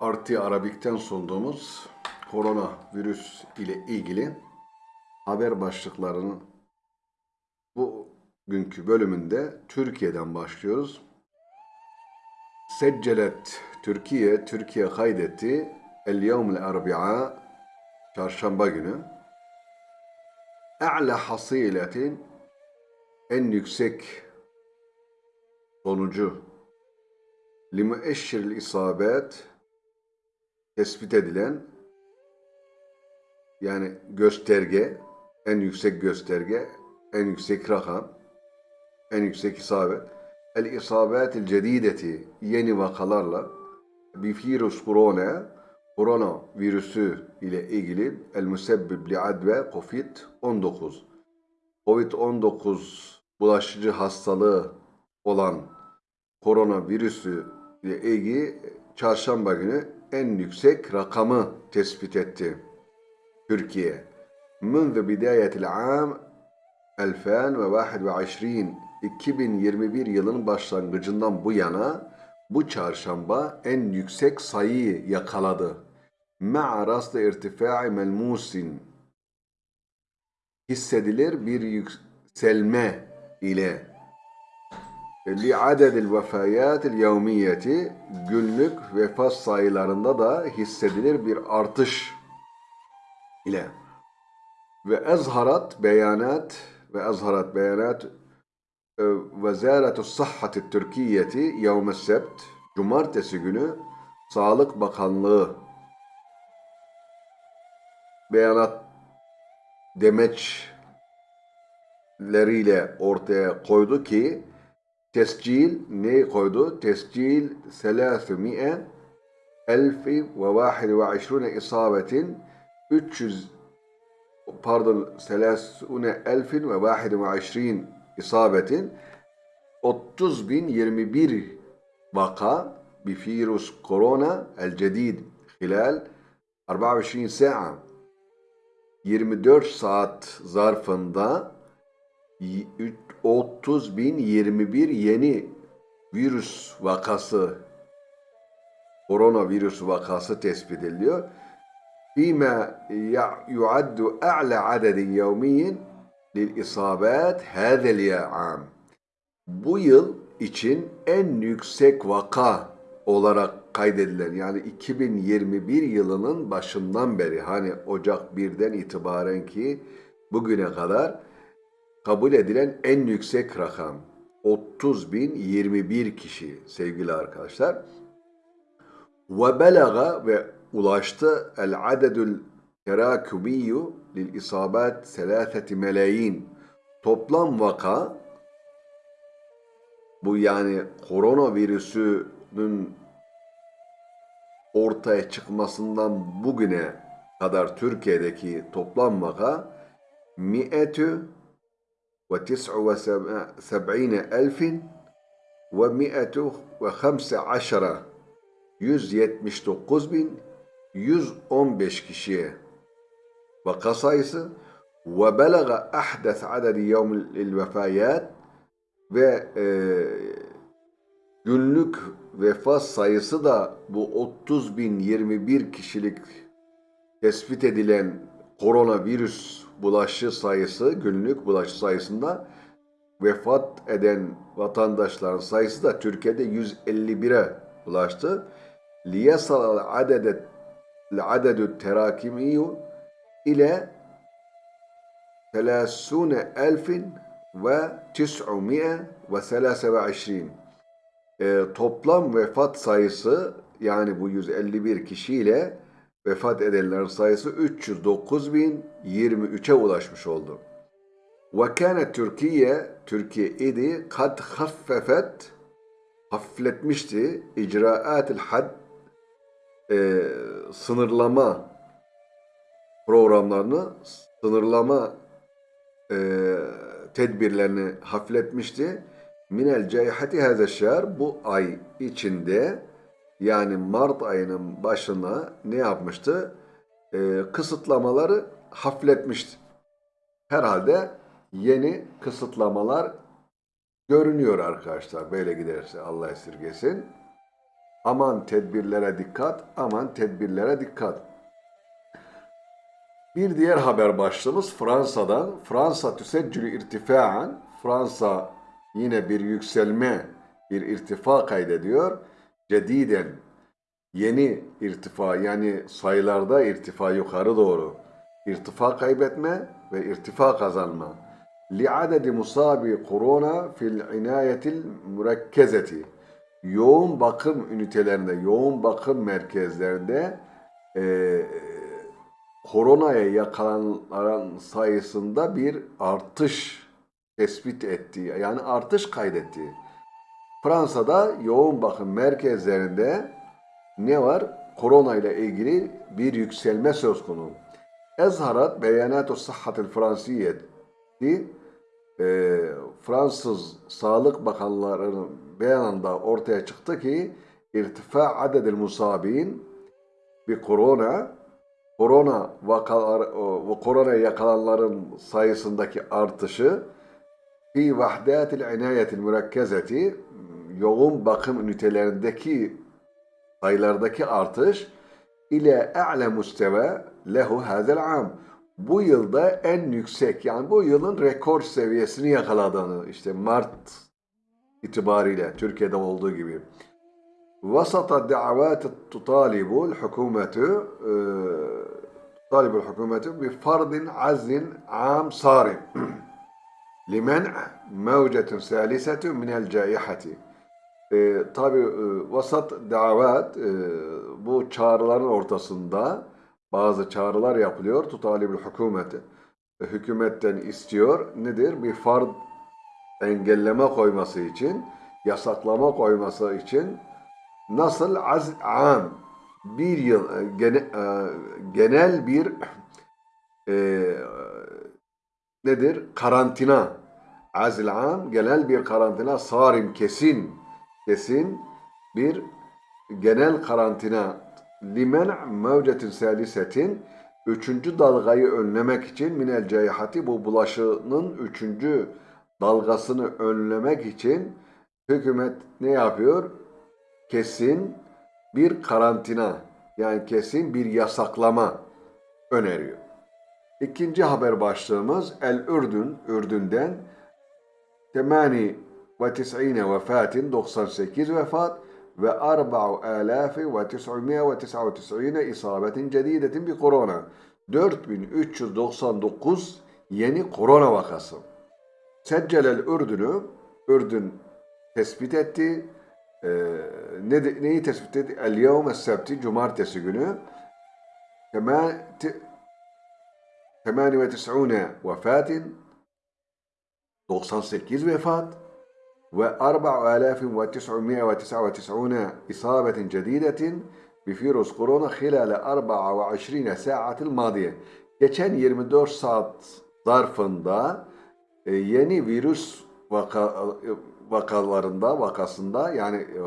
Artı Arabik'ten sunduğumuz koronavirüs ile ilgili haber başlıklarının bugünkü bölümünde Türkiye'den başlıyoruz. Seccelet Türkiye, Türkiye kaydetti El yevmel arbi'a çarşamba günü A'la hasiletin en yüksek sonucu limueşşiril isabet tespit edilen yani gösterge, en yüksek gösterge, en yüksek rakam, en yüksek isabet. El isabetil cedideti yeni vakalarla bir virüs korona, korona virüsü ile ilgili el müsebbib li adve COVID-19. COVID-19 bulaşıcı hastalığı olan koronavirüsü ile ilgili çarşamba günü en yüksek rakamı tespit etti. Türkiye. منذ بداية العام 2021 2021 yılın başlangıcından bu yana bu çarşamba en yüksek sayıyı yakaladı. مع رصد ارتفاع ملموس hissedilir bir yükselme ile li'adedil vefayatil yevmiyeti günlük vefat sayılarında da hissedilir bir artış ile. Ve ezharat beyanat ve ezharat beyanat Vezaretu Sahhati Türkiye'ti yevme sebt Cumartesi günü Sağlık Bakanlığı beyanat demeçleriyle ortaya koydu ki tescil ne koydu? Tescil 300 elfi ve vahid ve işrune isabetin 300 pardon 30 elfin ve vahid ve işrin isabetin 30 bin 21 vaka بفيروس كورونا الجديد خلال 24 ساعة 24 saat zarfında 30.021 yeni virüs vakası, koronavirüs vakası tespit ediliyor. فيما يعد أعلى عدد يومي للإصابات هذا العام. Bu yıl için en yüksek vaka olarak kaydedilen yani 2021 yılının başından beri hani Ocak 1'den itibaren ki bugüne kadar kabul edilen en yüksek rakam 30.021 kişi sevgili arkadaşlar. Ve belaga ve ulaştı el adedül terakübiyyu lil isabat selâfeti melayin. Toplam vaka bu yani koronavirüsünün ortaya çıkmasından bugüne kadar Türkiye'deki toplam vaka mi'etü وتسع وسبعين ألف ومئة وخمس عشرة 179 bin 115 kişiye vaka sayısı ve belaga ahdes adedi yevmil vefayat ve e, günlük vefat sayısı da bu 30 bin 21 kişilik tespit edilen koronavirüs bulaşı sayısı, günlük bulaşı sayısında vefat eden vatandaşların sayısı da Türkiye'de 151'e ulaştı. Liyasal adedet adedü terakimiyu ile 30 elfin ve 923 e, toplam vefat sayısı yani bu 151 kişiyle vefat edenlerin sayısı 309.023'e ulaşmış oldu. Kâne Türkiye, Türkiye idi kad haffefet, hafifletmişti icraatil had, e, sınırlama programlarını, sınırlama e, tedbirlerini hafifletmişti. Minel ceyhati hazeşşer bu ay içinde yani Mart ayının başına ne yapmıştı? Ee, kısıtlamaları hafifletmişti. Herhalde yeni kısıtlamalar görünüyor arkadaşlar. Böyle giderse Allah esirgesin. Aman tedbirlere dikkat, aman tedbirlere dikkat. Bir diğer haber başlığımız Fransa'dan. Fransa tüseccülü irtifaan. Fransa yine bir yükselme, bir irtifa kaydediyor. Cediden yeni irtifa yani sayılarda irtifa yukarı doğru. İrtifa kaybetme ve irtifa kazanma. Li'adedi musabi korona fil inayetil mürekkezeti. Yoğun bakım ünitelerinde, yoğun bakım merkezlerinde eee koronaya yakalananların sayısında bir artış tespit ettiği, yani artış kaydettiği. Fransa'da yoğun bakım merkezlerinde ne var? Korona ile ilgili bir yükselme söz konusu. Ezharat beyanatu sıhhatil fransiyeti e, Fransız Sağlık Bakanlarının beyanında ortaya çıktı ki irtifa adedil musabin bir korona korona vakalar ve koronaya yakalananların sayısındaki artışı fi vahdatil inayetil mürekkezeti yoğun bakım ünitelerindeki sayılardaki artış ile a'le musteve lehu hazel am. Bu yılda en yüksek yani bu yılın rekor seviyesini yakaladığını işte Mart itibariyle Türkiye'de olduğu gibi. وسط الدعوات تطالب الحكومة تطالب الحكومة بفرض عزل عام صارم لمنع موجة ثالثة من الجائحة. e, tabi e, vasat davat e, bu çağrıların ortasında bazı çağrılar yapılıyor. Tutalibül hükümeti. E, hükümetten istiyor. Nedir? Bir fard engelleme koyması için, yasaklama koyması için nasıl az am bir yıl e, gene, e, genel bir e, nedir? Karantina. Azil am genel bir karantina sarim kesin kesin bir genel karantina limen mevcetin salisetin üçüncü dalgayı önlemek için minel ceyhati bu bulaşının üçüncü dalgasını önlemek için hükümet ne yapıyor? Kesin bir karantina yani kesin bir yasaklama öneriyor. İkinci haber başlığımız El Ürdün, Ürdün'den temani ve tis'ine vefatin 98 vefat ve 4999 isabetin cedidetin bir korona. 4399 yeni korona vakası. Seccelel Ürdün'ü, Ürdün tespit etti. Ee, ne, neyi tespit etti? El yevme sebti, cumartesi günü. 98 vefatin 98 vefat ve 4999 isabetin cedidetin بفيروس كورونا خلال 24 ساعة الماضية. Geçen 24 saat zarfında e, yeni virüs vaka, vakalarında vakasında yani e,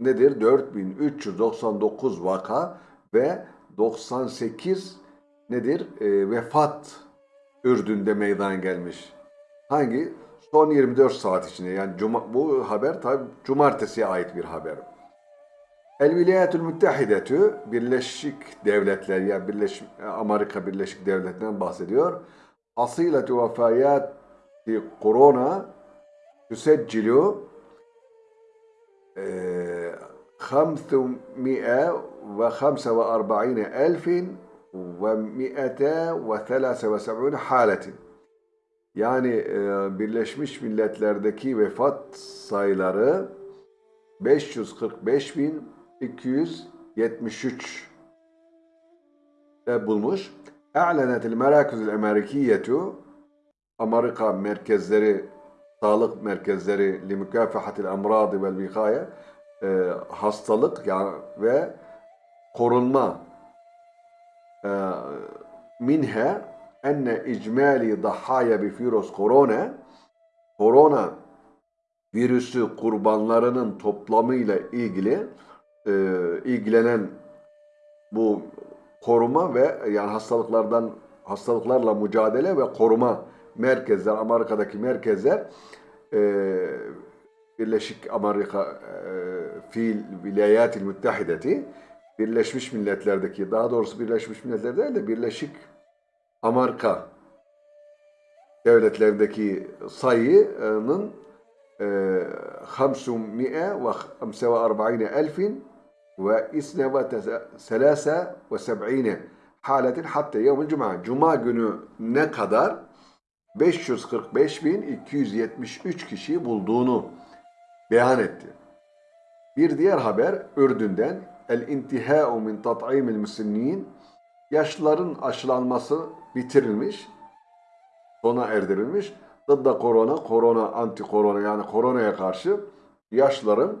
nedir? 4399 vaka ve 98 nedir? E, vefat Ürdün'de meydana gelmiş. Hangi? Son 24 saat içinde. Yani cuma, bu haber tabi cumartesiye ait bir haber. El Vilayetül Müttehidetü Birleşik Devletler yani Birleşik Amerika Birleşik Devletleri'nden bahsediyor. Asiletü vefayati korona tüseccilu خمسمائة وخمسة وأربعين ألف ومئة وثلاثة وسبعون حالة yani e, Birleşmiş Milletler'deki vefat sayıları 545.273 de bulmuş. E'lenetil merakizül Amerikiyetu Amerika merkezleri, sağlık merkezleri li mükafahatil emradi vel vikaye e, hastalık yani ve korunma e, minhe enne icmali dahaya bi virüs korona korona virüsü kurbanlarının toplamıyla ilgili e, ilgilenen bu koruma ve yani hastalıklardan hastalıklarla mücadele ve koruma merkezler Amerika'daki merkezler e, Birleşik Amerika e, fiil Vilayatil Müttehideti Birleşmiş Milletler'deki daha doğrusu Birleşmiş Milletler değil de Birleşik Amerika devletlerindeki sayının 545 elfin ve isne ve selase ve seb'ine haletin hatta yevmil cuma. Günü ne kadar? 545.273 kişiyi bulduğunu beyan etti. Bir diğer haber Ürdün'den el intihau min tat'imil müsliminin yaşlıların aşılanması bitirilmiş, sona erdirilmiş. Dıdda korona, korona, anti korona yani koronaya karşı yaşlıların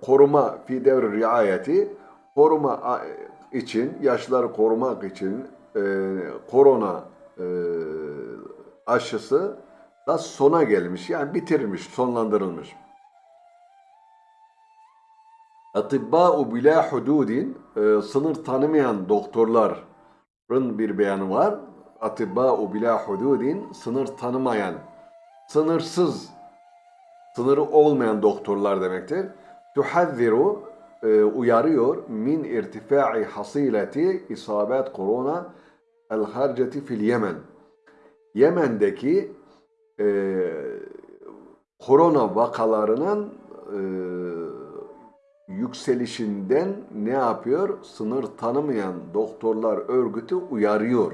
koruma fi devri riayeti koruma için, yaşlıları korumak için e, korona e, aşısı da sona gelmiş. Yani bitirilmiş, sonlandırılmış. Atibba'u bila hududin e, sınır tanımayan doktorların bir beyanı var. Atibba'u bila hududin sınır tanımayan, sınırsız, sınırı olmayan doktorlar demektir. Tuhazziru e, uyarıyor min irtifai hasileti isabet korona el harceti fil Yemen. Yemen'deki e, korona vakalarının e, yükselişinden ne yapıyor? Sınır tanımayan doktorlar örgütü uyarıyor.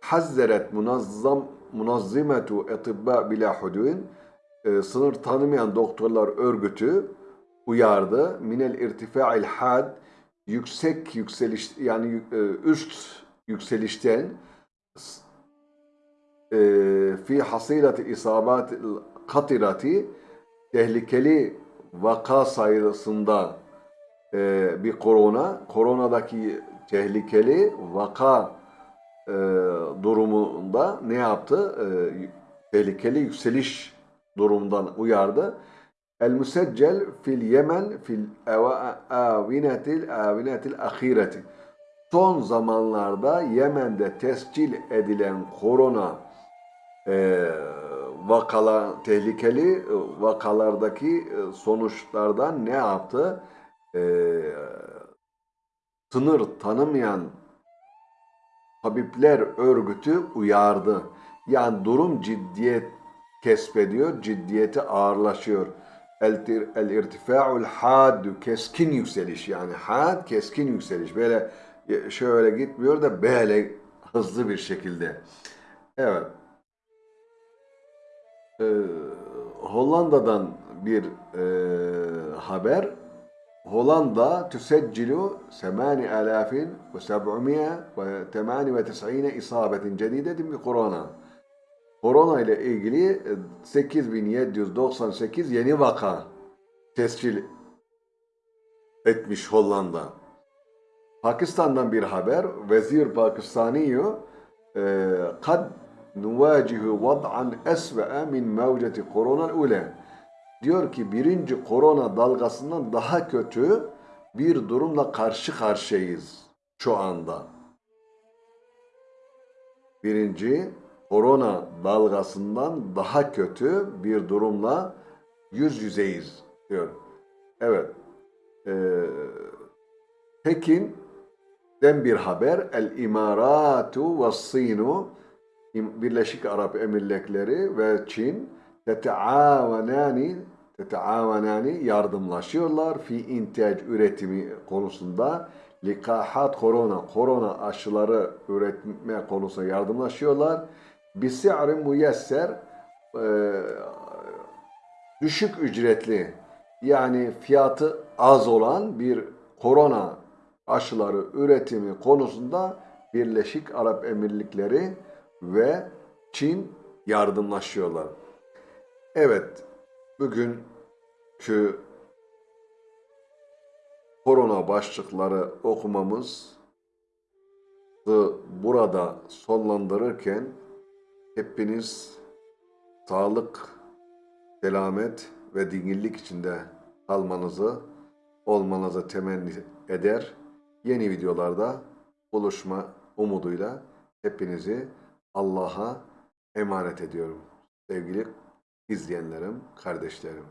Hazzeret munazzam munazzimetu etibba bila hududin e, sınır tanımayan doktorlar örgütü uyardı. Minel irtifa'il had yüksek yükseliş yani e, üst yükselişten e, fi hasilati isabat katirati tehlikeli vaka sayısında e, bir korona, koronadaki tehlikeli vaka e, durumunda ne yaptı? E, tehlikeli yükseliş durumundan uyardı. El müseccel fil Yemen fil avinetil avinetil ahireti. Son zamanlarda Yemen'de tescil edilen korona e, vakala tehlikeli e, vakalardaki e, sonuçlardan ne yaptı? E, sınır tanımayan tabipler örgütü uyardı. Yani durum ciddiyet kesbediyor, ciddiyeti ağırlaşıyor. El, el irtifa'ul haddu keskin yükseliş yani had keskin yükseliş böyle şöyle gitmiyor da böyle hızlı bir şekilde. Evet. Ee, Hollanda'dan bir e, haber. Hollanda tüseccilu 8798 isabetin cedidetin bir korona. Korona ile ilgili 8798 yeni vaka tescil etmiş Hollanda. Pakistan'dan bir haber. Vezir Pakistaniyo e, kad nuvacihu vad'an esve'e min mevceti korona ule. Diyor ki birinci korona dalgasından daha kötü bir durumla karşı karşıyayız şu anda. Birinci korona dalgasından daha kötü bir durumla yüz yüzeyiz diyor. Evet. Ee, Pekin'den bir haber. El İmaratu ve Sinu Birleşik Arap Emirlikleri ve Çin teteavenani teteavenani yardımlaşıyorlar fi intaj üretimi konusunda likahat korona korona aşıları üretme konusunda yardımlaşıyorlar. Bisi'rin müyesser e, düşük ücretli yani fiyatı az olan bir korona aşıları üretimi konusunda Birleşik Arap Emirlikleri ve Çin yardımlaşıyorlar. Evet, bugünkü korona başlıkları okumamız burada sonlandırırken hepiniz sağlık, selamet ve dinginlik içinde kalmanızı, olmanızı temenni eder. Yeni videolarda buluşma umuduyla hepinizi Allah'a emanet ediyorum. Sevgili izleyenlerim, kardeşlerim.